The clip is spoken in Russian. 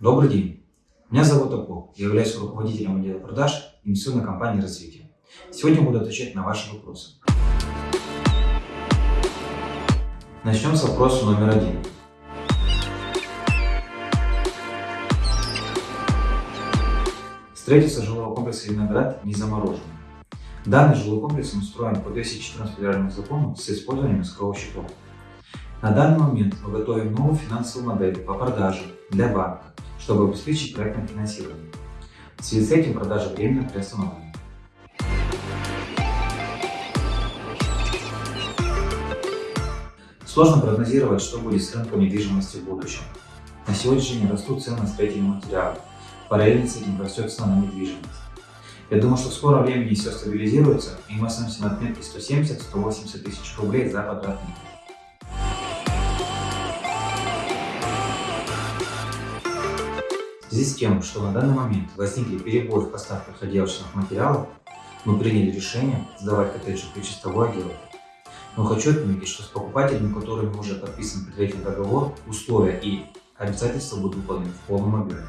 Добрый день. Меня зовут Апол. Я являюсь руководителем отдела продаж инвестиционной компании «Развитие». Сегодня буду отвечать на ваши вопросы. Начнем с вопроса номер один. Строительство жилого комплекса «Виноград» не заморожено. Данный жилой комплекс устроен по 214 федеральному закону с использованием искрового счетов. На данный момент мы готовим новую финансовую модель по продаже для банка, чтобы обеспечить проектное финансирование. В связи с этим продажа временно приостановлена. Сложно прогнозировать, что будет с рынком недвижимости в будущем. На сегодняшний день растут цены на строительные материалы. Параллельно с этим растет цена на недвижимость. Я думаю, что в скором времени все стабилизируется, и мы остановимся на отметке 170-180 тысяч рублей за квадратный метр. Связи с тем, что на данный момент возникли перебои в поставках отделочных материалов, мы приняли решение сдавать коттеджи в чистовой отдел. Но хочу отметить, что с покупателями, которыми уже подписан предварительный договор, условия и обязательства будут выполнены в полном объеме.